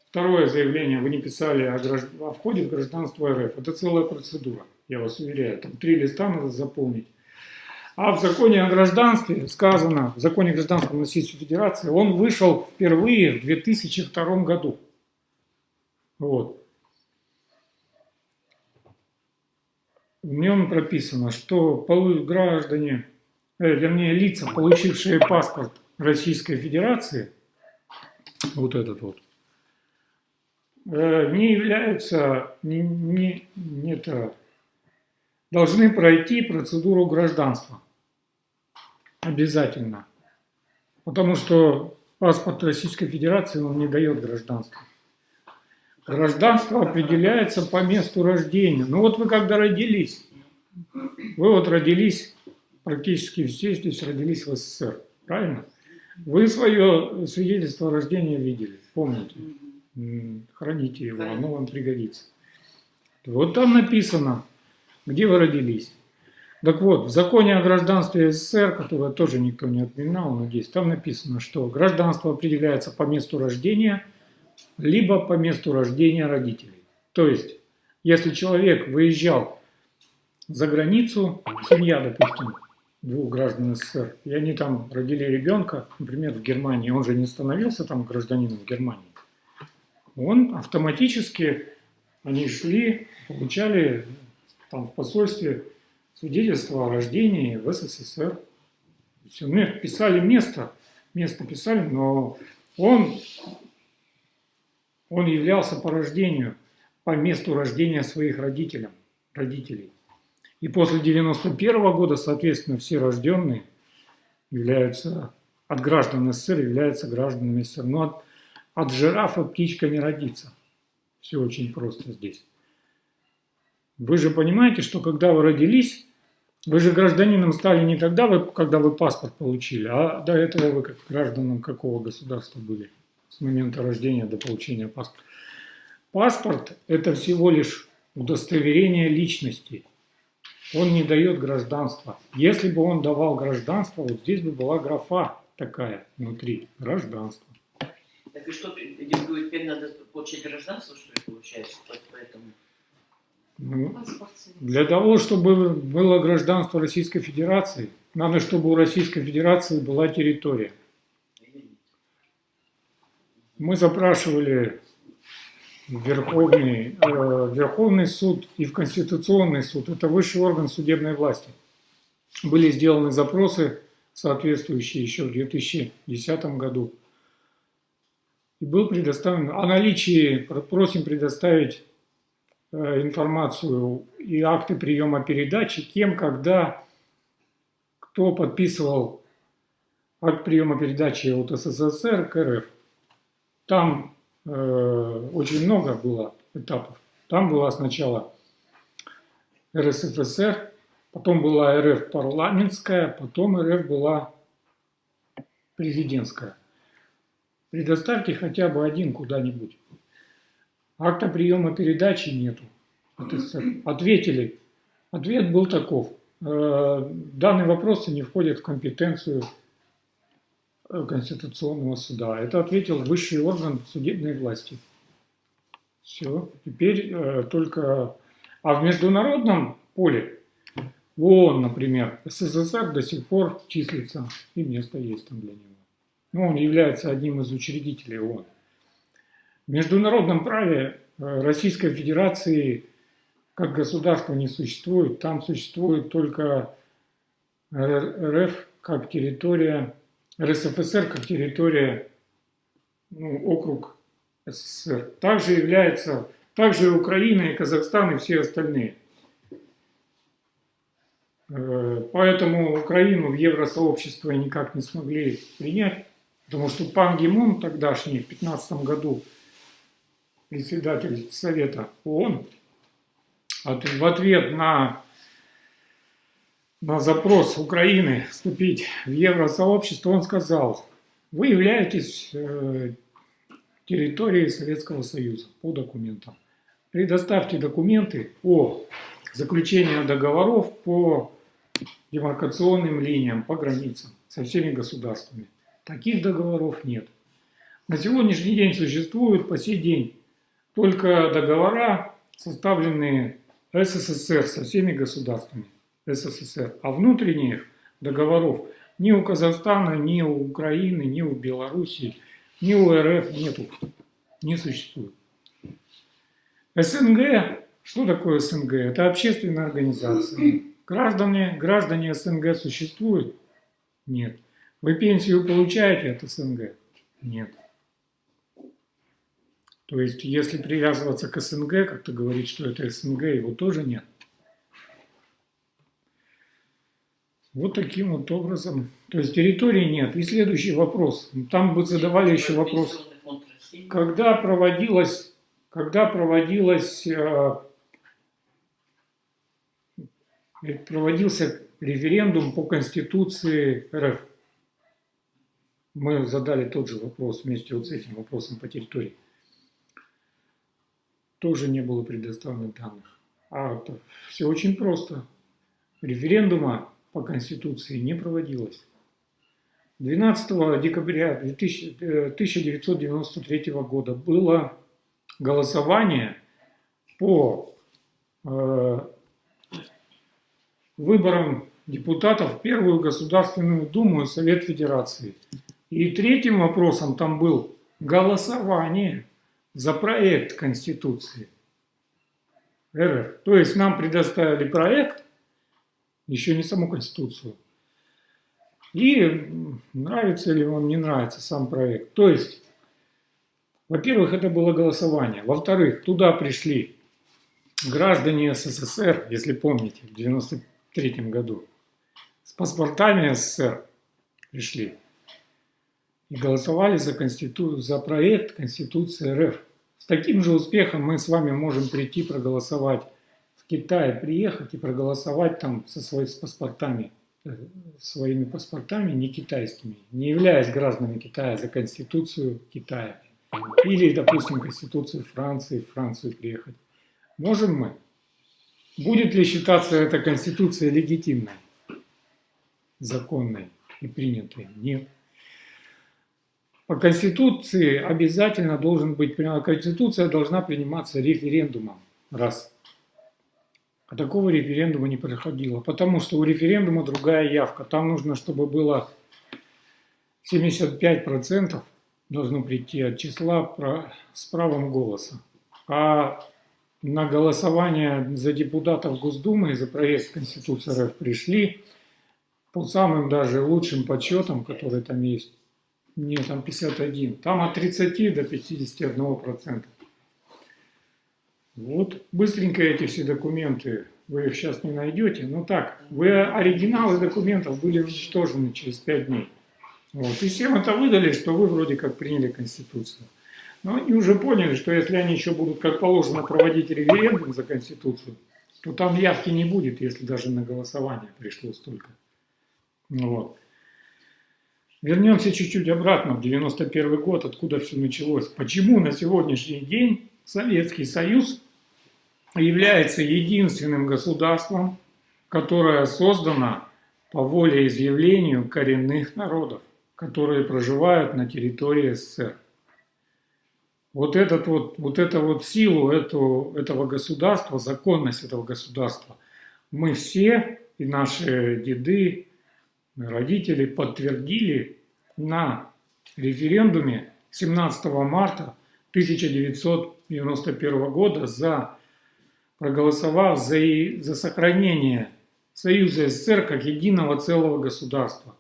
Второе заявление вы не писали о, гражд- о входе в гражданство РФ. Это целая процедура, я вас уверяю. Там три листа надо заполнить. А в законе о гражданстве сказано, в законе о гражданском Российской Федерации, он вышел впервые в 2002 году. Вот. В нем прописано, что граждане, э, вернее лица, получившие паспорт Российской Федерации, вот этот вот, не являются, не, не, не это, должны пройти процедуру гражданства. Обязательно. Потому что паспорт Российской Федерации он не дает гражданство. Гражданство определяется по месту рождения. Ну вот вы когда родились, вы вот родились, практически все здесь родились в СССР, правильно? Вы свое свидетельство о рождении видели, помните? Храните его, оно вам пригодится. Вот там написано, где вы родились. Так вот, в законе о гражданстве СССР, которое тоже никто не отменял, надеюсь, там написано, что гражданство определяется по месту рождения, либо по месту рождения родителей. То есть, если человек выезжал за границу, семья, допустим, двух граждан СССР, и они там родили ребенка, например, в Германии, он же не становился там гражданином Германии, он автоматически, они шли, получали там в посольстве свидетельство о рождении в СССР. Все, ну, писали место, место писали, но он, он являлся по рождению, по месту рождения своих родителям, родителей. И после 91 года, соответственно, все рожденные являются, от граждан СССР являются гражданами СССР. Но от, от жирафа птичка не родится. Все очень просто здесь. Вы же понимаете, что когда вы родились, вы же гражданином стали не тогда, когда вы паспорт получили, а до этого вы как гражданом какого государства были с момента рождения до получения паспорта. Паспорт – это всего лишь удостоверение личности. Он не дает гражданства. Если бы он давал гражданство, вот здесь бы была графа такая внутри – гражданство. Так и что, теперь надо получить гражданство, что ли, получается? Поэтому... Ну. Для того, чтобы было гражданство Российской Федерации, надо, чтобы у Российской Федерации была территория. Мы запрашивали в Верховный, э, Верховный суд и в Конституционный суд. Это высший орган судебной власти. Были сделаны запросы, соответствующие еще в 2010 году. И был предоставлен, о наличии просим предоставить Э, информацию и акты приема передачи, кем, когда, кто подписывал акт приема передачи от СССР к РФ. Там э, очень много было этапов. Там была сначала РСФСР, потом была РФ парламентская, потом РФ была президентская. Предоставьте хотя бы один куда-нибудь. Акта приема передачи нету. Ответили. Ответ был таков. Э, данные вопросы не входят в компетенцию э, Конституционного суда. Это ответил высший орган судебной власти. Все. Теперь э, только... А в международном поле, ООН, например, СССР до сих пор числится, и место есть там для него. Но он является одним из учредителей ООН. В международном праве э, Российской Федерации как государства не существует. Там существует только РФ как территория, РСФСР как территория, ну, округ СССР. Также является, также и Украина, и Казахстан, и все остальные. Э, поэтому Украину в евросообщество никак не смогли принять, потому что Пан Гимун тогдашний в 2015 году председатель Совета ООН, в ответ на, на запрос Украины вступить в евросообщество, он сказал, вы являетесь э, территорией Советского Союза по документам. Предоставьте документы о заключении договоров по демаркационным линиям, по границам со всеми государствами. Таких договоров нет. На сегодняшний день существуют по сей день только договора, составленные СССР со всеми государствами СССР, а внутренних договоров ни у Казахстана, ни у Украины, ни у Белоруссии, ни у РФ нету, не существует. СНГ, что такое СНГ? Это общественная организация. Граждане, граждане СНГ существуют? Нет. Вы пенсию получаете от СНГ? Нет. То есть, если привязываться к СНГ, как-то говорить, что это СНГ, его тоже нет. Вот таким вот образом. То есть территории нет. И следующий вопрос. Там бы задавали еще вопрос. Когда проводилась, когда проводилась, э, проводился референдум по Конституции РФ? Мы задали тот же вопрос вместе вот с этим вопросом по территории. тоже не было предоставлено данных. А все очень просто. Референдума по Конституции не проводилось. 12 декабря 2000 э, 1993 года было голосование по э, выборам депутатов в Первую Государственную Думу и Совет Федерации. И третьим вопросом там был голосование за проект Конституции РФ. То есть нам предоставили проект, еще не саму Конституцию. И нравится ли вам, не нравится сам проект. То есть, во-первых, это было голосование. Во-вторых, туда пришли граждане СССР, если помните, в 93 году, с паспортами СССР пришли и голосовали за, конститу... за проект Конституции РФ. С таким же успехом мы с вами можем прийти проголосовать в Китае, приехать и проголосовать там со своими паспортами, э, своими паспортами не китайскими, не являясь гражданами Китая за Конституцию Китая. Или, допустим, Конституцию Франции, в Францию приехать. Можем мы? Будет ли считаться эта Конституция легитимной, законной и принятой? Нет. По Конституции обязательно должен быть, Конституция должна приниматься референдумом. Раз. А такого референдума не проходило, потому что у референдума другая явка. Там нужно, чтобы было 75% должно прийти от числа с правом голоса. А на голосование за депутатов Госдумы и за проект Конституции РФ пришли по самым даже лучшим подсчетам, которые там есть, нет, там 51. Там от 30 до 51 процента. Вот быстренько эти все документы, вы их сейчас не найдете. Но так, вы оригиналы документов были уничтожены через 5 дней. Вот. И всем это выдали, что вы вроде как приняли Конституцию. Но они уже поняли, что если они еще будут как положено проводить референдум за Конституцию, то там явки не будет, если даже на голосование пришло столько. Вот. Вернемся чуть-чуть обратно в 91 год, откуда все началось. Почему на сегодняшний день Советский Союз является единственным государством, которое создано по воле изъявлению коренных народов, которые проживают на территории СССР. Вот, этот вот, вот эту вот силу эту, этого государства, законность этого государства, мы все, и наши деды, родители подтвердили на референдуме 17 марта 1991 года за проголосовав за, за сохранение Союза СССР как единого целого государства.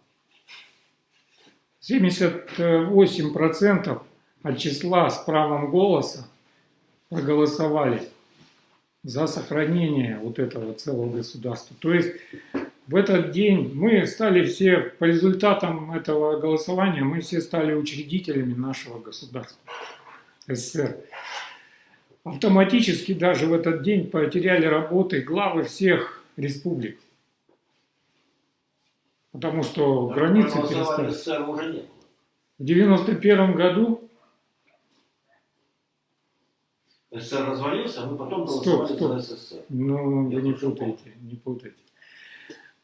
78% от числа с правом голоса проголосовали за сохранение вот этого целого государства. То есть в этот день мы стали все, по результатам этого голосования, мы все стали учредителями нашего государства СССР. Автоматически даже в этот день потеряли работы главы всех республик. Потому что границы перестали. СССР уже не было. В 91 году СССР развалился, а мы потом Стоп, голосовали стоп. за СССР. Ну, Я вы не путайте, не путайте.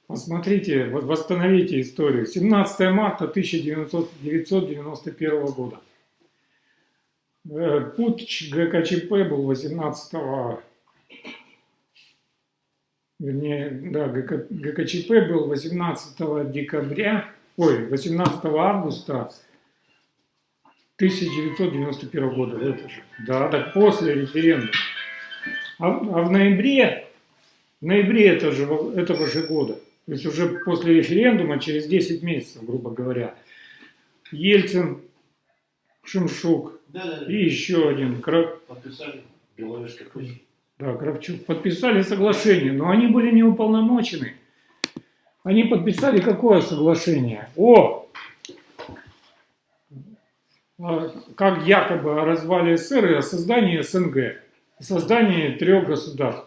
Посмотрите, восстановите историю. 17 марта 1991 года. Э, Путь ГКЧП был 18 вернее, да, ГК, ГКЧП был 18 декабря, ой, 18 августа 1991 года. Это же, да, так после референдума. А, а в ноябре, в ноябре этого же, этого же года, то есть уже после референдума, через 10 месяцев, грубо говоря, Ельцин, Шимшук Да, да, да. и еще один, Кра- Подписали Беловежской Руси. да, Кравчук, подписали соглашение, но они были не уполномочены. Они подписали какое соглашение? О! А, Как якобы о развале СССР и о создании СНГ, о создании трех государств.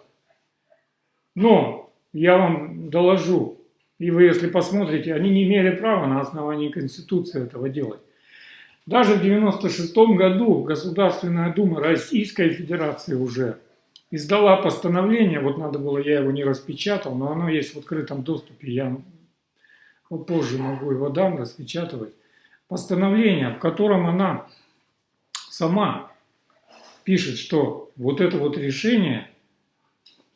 Но я вам доложу, и вы, если посмотрите, они не имели права на основании Конституции этого делать. Даже в 96 году Государственная Дума Российской Федерации уже издала постановление, вот надо было, я его не распечатал, но оно есть в открытом доступе, я позже могу его дам распечатывать. Постановление, в котором она сама пишет, что вот это вот решение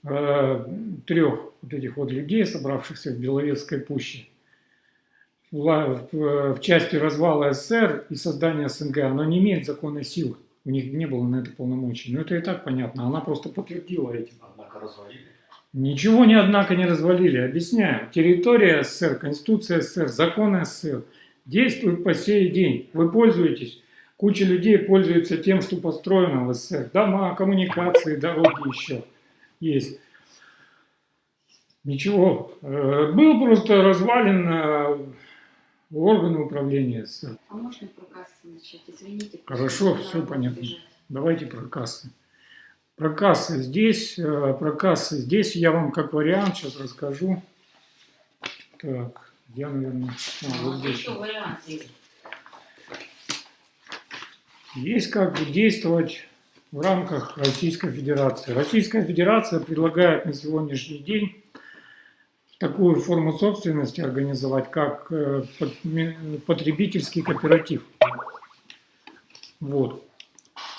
э, трех вот этих вот людей, собравшихся в Беловецкой пуще, в, в, в части развала СССР и создания СНГ, оно не имеет законной силы. У них не было на это полномочий. Но это и так понятно. Она просто подтвердила этим. Однако развалили. Ничего не однако не развалили. Объясняю. Территория СССР, Конституция СССР, законы СССР действуют по сей день. Вы пользуетесь. Куча людей пользуется тем, что построено в СССР. Дома, коммуникации, дороги еще есть. Ничего. Э, Был просто развален э, органы управления СССР. А можно про кассы начать? Извините. Хорошо, было понятно. бежать. Давайте про кассы. Про кассы здесь, э, про кассы здесь я вам как вариант сейчас расскажу. Так, я, наверное, а, А, вот здесь. еще вариант есть. Есть как действовать в рамках Российской Федерации. Российская Федерация предлагает на сегодняшний день такую форму собственности организовать, как э, потребительский кооператив. Вот.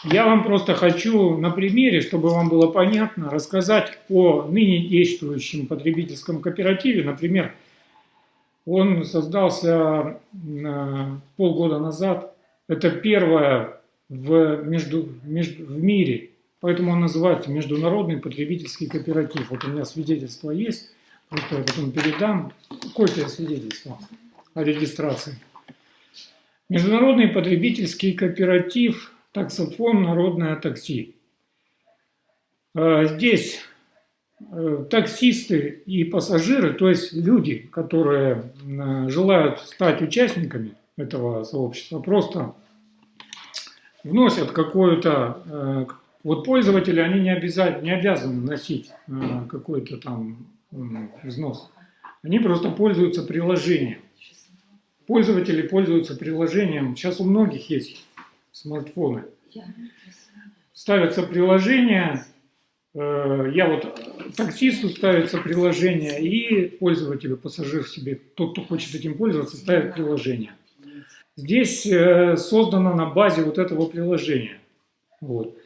Я вам просто хочу на примере, чтобы вам было понятно, рассказать о ныне действующем потребительском кооперативе. Например, он создался э, полгода назад. Это первое в, между, между, в мире. Поэтому он называется Международный потребительский кооператив. Вот у меня свидетельство есть. Просто я потом передам. Копия свидетельства о регистрации. Международный потребительский кооператив «Таксофон. Народное такси». Э, Здесь э, таксисты и пассажиры, то есть люди, которые э, желают стать участниками этого сообщества, просто вносят какую-то... э, Вот пользователи, они не, обязательно, не обязаны носить э, какой-то там взнос. Они просто пользуются приложением. Пользователи пользуются приложением. Сейчас у многих есть смартфоны. Ставятся приложения. э, Я вот таксисту ставится приложение, и пользователю, пассажир себе, тот, кто хочет этим пользоваться, ставит приложение. Здесь э, создано на базе вот этого приложения. Вот.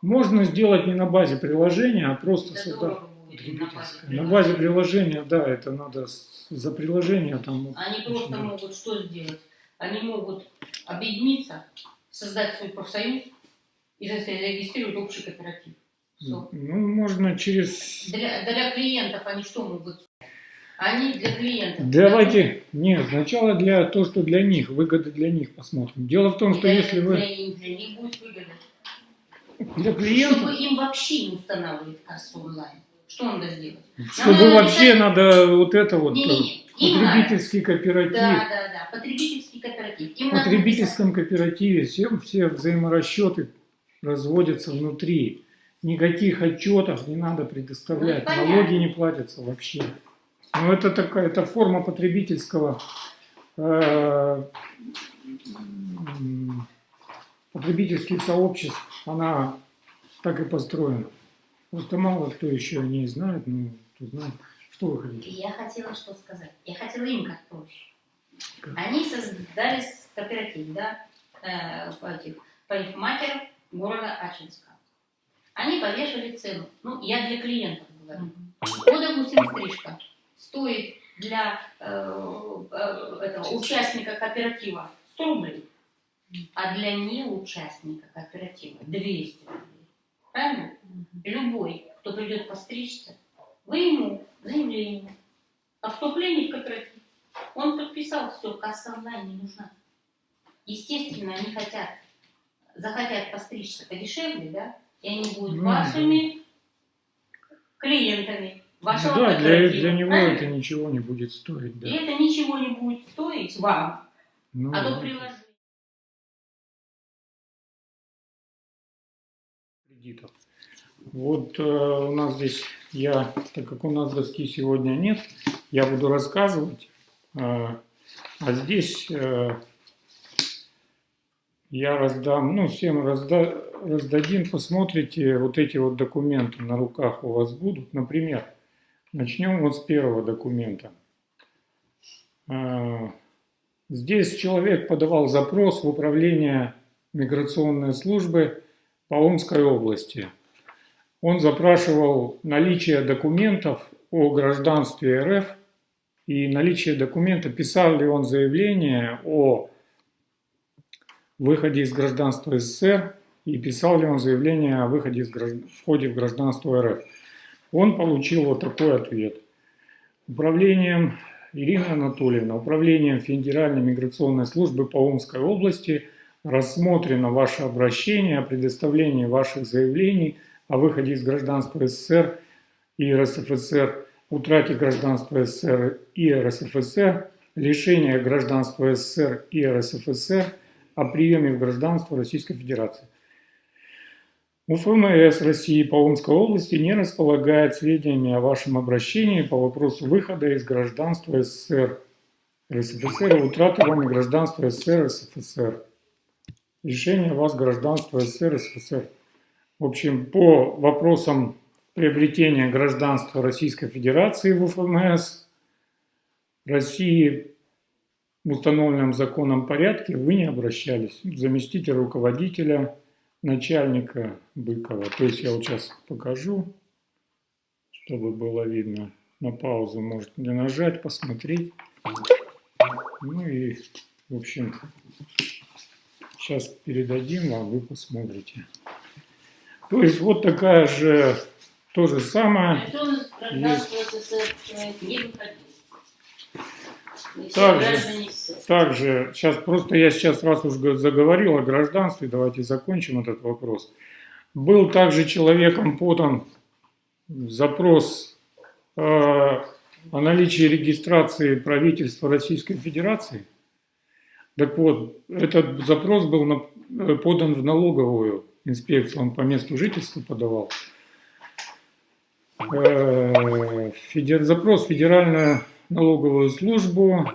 Можно сделать не на базе приложения, а просто создать на базе потребительское. На базе приложения, да, это надо за приложение там. Они очень просто могут что сделать? Они могут объединиться, создать свой профсоюз и зарегистрировать общий кооператив. Ну, можно через... Для, для клиентов они что могут? Они для клиентов. Давайте, нет, сначала для то, что для них, выгоды для них посмотрим. Дело в том, что Для- если вы Для, них- будет выгода. для клиентов, Чтобы им вообще не устанавливать кассу онлайн. Что надо сделать? чтобы надо вообще написать- надо вот это вот э, Не-не-не. Им надо. потребительский кооператив. Да, да, да. Потребительский кооператив. Им В надо потребительском кооперативе все, все взаиморасчеты разводятся внутри. Никаких отчетов не надо предоставлять. Ну. Налоги не платятся вообще. Но это такая это форма потребительского э, потребительских сообществ. Она так и построена. Просто мало кто еще не знает, ну, кто знает. Что вы хотите? Я хотела что сказать. Я хотела им как проще. Как? Они создали кооператив, да, э, этих парикмахеров города Ачинска. Они повешали цену. Ну, я для клиентов говорю. Вот, допустим, стрижка стоит для э, э, этого участника кооператива 100 рублей, а для неучастника кооператива 200 рублей. Правильно? Любой, кто придет постричься, вы ему заявление о вступлении в кооператив. Он подписал, все, касса онлайн не нужна. Естественно, они хотят, захотят постричься подешевле, да, и они будут Ну, вашими клиентами вашего да, для, для него правильно? это ничего не будет стоить. Да. И это ничего не будет стоить вам, Ну, а то приложение. кредитов. Вот э, у нас здесь, я, так как у нас доски сегодня нет, я буду рассказывать. э, а здесь э, Я раздам, ну, всем разда, раздадим, посмотрите, вот эти вот документы на руках у вас будут. Например, начнем вот с первого документа. А, Здесь человек подавал запрос в управление миграционной службы по Омской области. Он запрашивал наличие документов о гражданстве РФ и наличие документа, писал ли он заявление о выходе из гражданства СССР и писал ли он заявление о выходе из гражд- входе в гражданство РФ. Он получил вот такой ответ. Управлением Ирина Анатольевна, управлением Федеральной миграционной службы по Омской области рассмотрено ваше обращение о предоставлении ваших заявлений о выходе из гражданства СССР и РСФСР, утрате гражданства СССР и РСФСР, лишение гражданства СССР и РСФСР, о приеме в гражданство Российской Федерации. УФМС России по Омской области не располагает сведениями о вашем обращении по вопросу выхода из гражданства СССР, РСФСР и утраты вами гражданства СССР, РСФСР. Решение вас гражданства СССР, РСФСР. В общем, по вопросам приобретения гражданства Российской Федерации в УФМС России в установленном законом порядке вы не обращались. Заместитель руководителя, начальника Быкова. То есть я вот сейчас покажу, чтобы было видно. На паузу можете нажать, посмотреть. Ну и, в общем, сейчас передадим вам, вы посмотрите. То есть вот такая же, то же самое. То есть он из гражданства СССР человек не Также-. Также, сейчас просто я сейчас раз уж г- заговорил о гражданстве, давайте закончим этот вопрос. Был также человеком подан запрос э, о наличии регистрации правительства Российской Федерации. Так вот, этот запрос был на- э, подан в налоговую инспекцию, он по месту жительства подавал. Э, федер- запрос в Федеральную налоговую службу,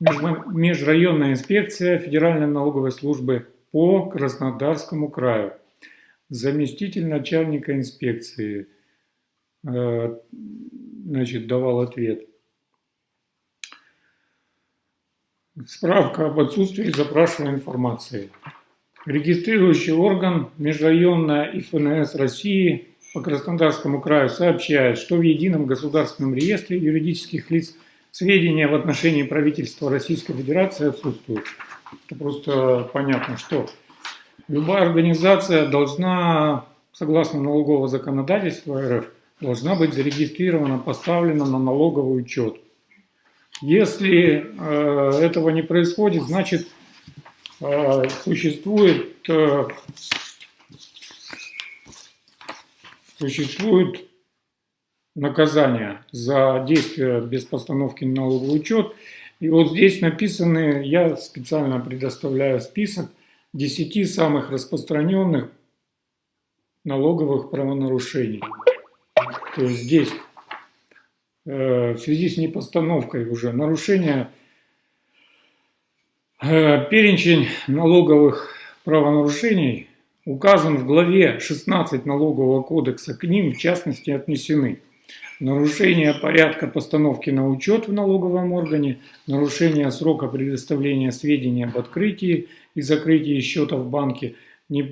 межрайонная инспекция Федеральной налоговой службы по Краснодарскому краю. Заместитель начальника инспекции э, значит, давал ответ. Справка об отсутствии запрашиваемой информации. Регистрирующий орган Межрайонная ИФНС России по Краснодарскому краю сообщает, что в Едином государственном реестре юридических лиц сведения в отношении правительства Российской Федерации отсутствуют. Это просто понятно, что любая организация должна, согласно налогового законодательства РФ, должна быть зарегистрирована, поставлена на налоговый учет. Если э, этого не происходит, значит э, существует, э, существует наказание за действия без постановки на налоговый учет. И вот здесь написаны, я специально предоставляю список 10 самых распространенных налоговых правонарушений. То есть здесь э, в связи с непостановкой уже нарушения э, перечень налоговых правонарушений указан в главе 16 налогового кодекса, к ним в частности отнесены нарушение порядка постановки на учет в налоговом органе, нарушение срока предоставления сведений об открытии и закрытии счета в банке, не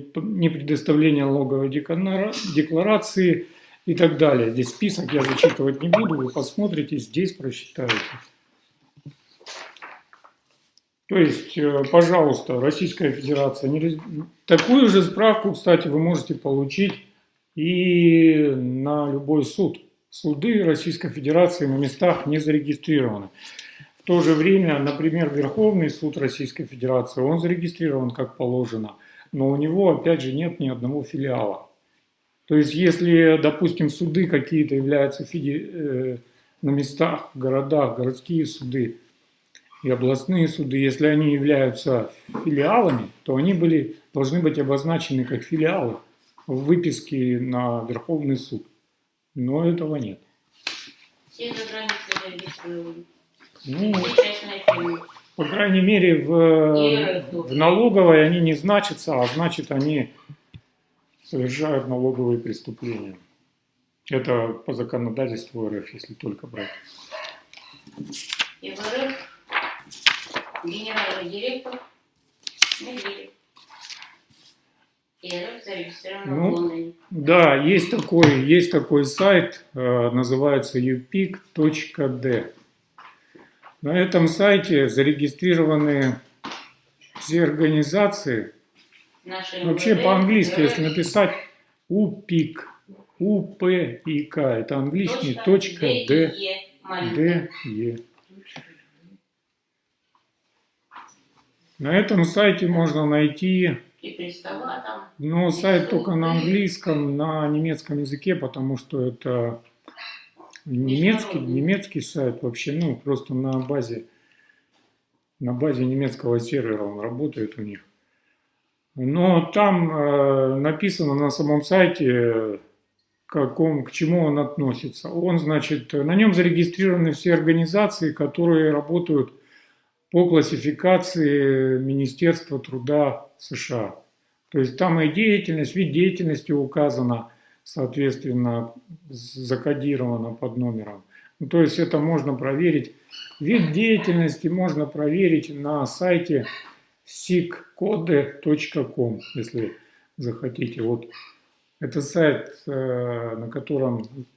предоставление налоговой деклара- декларации и так далее. Здесь список я зачитывать не буду, вы посмотрите, здесь прочитаете. То есть, э, пожалуйста, Российская Федерация, не такую же справку, кстати, вы можете получить и на любой суд. Суды Российской Федерации на местах не зарегистрированы. В то же время, например, Верховный суд Российской Федерации, он зарегистрирован как положено, но у него, опять же, нет ни одного филиала. То есть, если, допустим, суды какие-то являются феди- э, на местах, городах, городские суды и областные суды, если они являются филиалами, то они были, должны быть обозначены как филиалы в выписке на Верховный суд. Но этого нет. Все за границей зарегистрированы. Ну, по крайней мере, в, в налоговой они не значатся, а значит, они совершают налоговые преступления. Это по законодательству РФ, если только брать. И в РФ генеральный директор Медведев. Ну. Да, есть такой, есть такой сайт, э, называется upic.d. На этом сайте зарегистрированы все организации. Наши Вообще по-английски, если написать UPIC, УПИК, это английский, точка, Д, Д, и На этом сайте можно найти И там. Но сайт только на английском, на немецком языке, потому что это немецкий, немецкий сайт вообще, ну, просто на базе, на базе немецкого сервера он работает у них. Но там э, написано на самом сайте, каком, к чему он относится. Он, значит, на нем зарегистрированы все организации, которые работают по классификации Министерства труда США. То есть там и деятельность, вид деятельности указано, соответственно, з- закодировано под номером. Ну, то есть это можно проверить. Вид деятельности можно проверить на сайте siccode.com, если захотите. Вот это сайт, э, на котором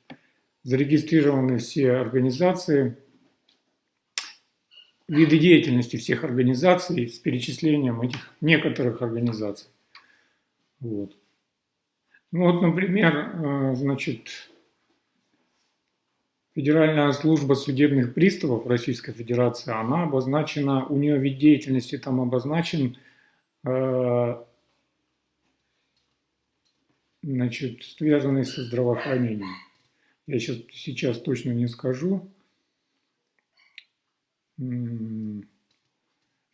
зарегистрированы все организации, виды деятельности всех организаций с перечислением этих некоторых организаций. Вот. Ну вот, например, э, значит, Федеральная служба судебных приставов Российской Федерации, она обозначена, у нее вид деятельности там обозначен, э, значит, связанный со здравоохранением. Я сейчас, сейчас точно не скажу.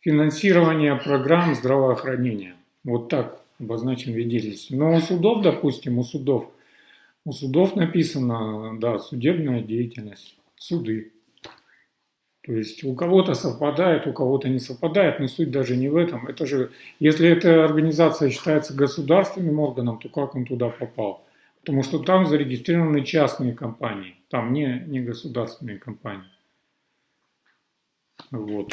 Финансирование программ здравоохранения. Вот так обозначен вид деятельности. Но у судов, допустим, у судов, у судов написано, да, судебная деятельность, суды. То есть у кого-то совпадает, у кого-то не совпадает, но суть даже не в этом. Это же, если эта организация считается государственным органом, то как он туда попал? Потому что там зарегистрированы частные компании, там не, не государственные компании. Вот.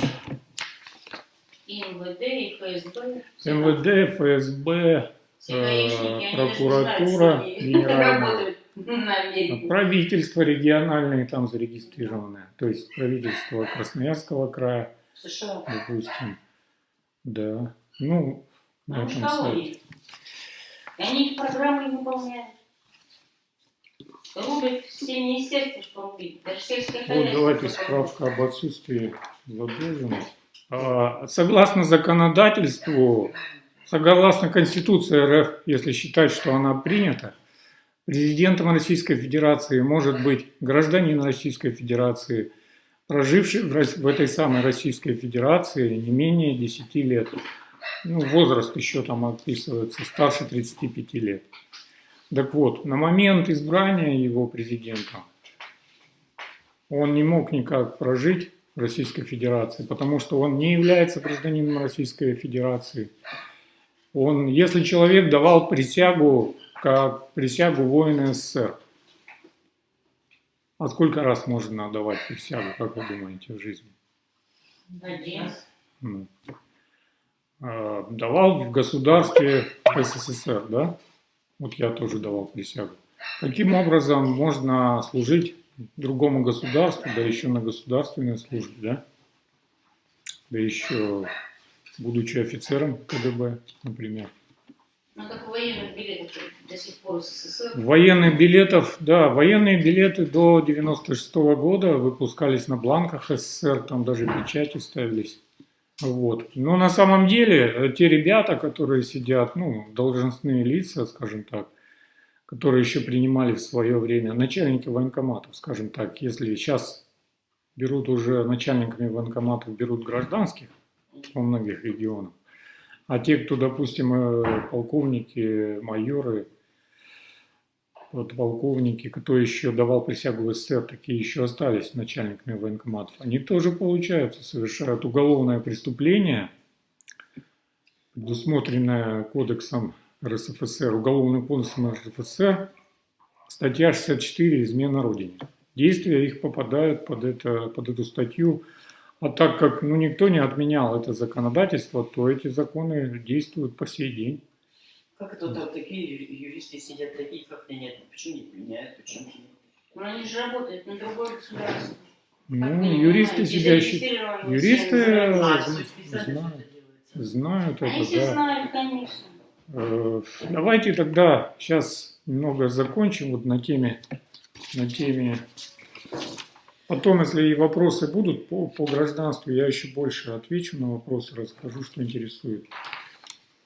И МВД, и ФСБ. МВД, ФСБ, не прокуратура генеральная. правительства региональные там зарегистрированы. То есть правительство Красноярского края, США. допустим. Да. Ну, на этом сайте. И они их программы не выполняют. Рубят все министерства, что рубить. Даже сельское Вот давайте справка об отсутствии задолженности. А, Согласно законодательству, согласно Конституции РФ, если считать, что она принята, президентом Российской Федерации может быть гражданин Российской Федерации, проживший в, в этой самой Российской Федерации не менее 10 лет. Ну, возраст еще там описывается, старше 35 лет. Так вот, на момент избрания его президентом он не мог никак прожить в Российской Федерации, потому что он не является гражданином Российской Федерации. Он, если человек давал присягу, как присягу воина СССР, а сколько раз можно давать присягу, как вы думаете, в жизни? Один. Ну, а, давал в государстве СССР, да? Вот я тоже давал присягу. Каким образом можно служить другому государству, да еще на государственной службе, да? Да еще будучи офицером КГБ, например. Ну, как военных билетов до сих пор СССР. Военных билетов, да, военные билеты до 96 года выпускались на бланках СССР, там даже печати ставились. Вот. Но на самом деле э, те ребята, которые сидят, ну, должностные лица, скажем так, которые еще принимали в свое время, начальники военкоматов, скажем так, если сейчас берут уже начальниками военкоматов, берут гражданских во многих регионах, а те, кто, допустим, э, полковники, майоры, подполковники, кто еще давал присягу в СССР, такие еще остались начальниками военкоматов, они тоже, получается, совершают уголовное преступление, предусмотренное кодексом РСФСР, уголовным кодексом РСФСР, статья 64 «Измена Родине». Действия их попадают под, это, под эту статью, а так как ну, никто не отменял это законодательство, то эти законы действуют по сей день. Как это вот такие юристы сидят такие, как они нет? Почему не применяют? Почему? Но они же работают на другое государство. Ну, юристы зарегистрированы юристы э, А, знают, это знают Они это, все да. знают, конечно. Э, Давайте тогда сейчас немного закончим вот на теме, на теме. Потом, если и вопросы будут по, по гражданству, я еще больше отвечу на вопросы, расскажу, что интересует.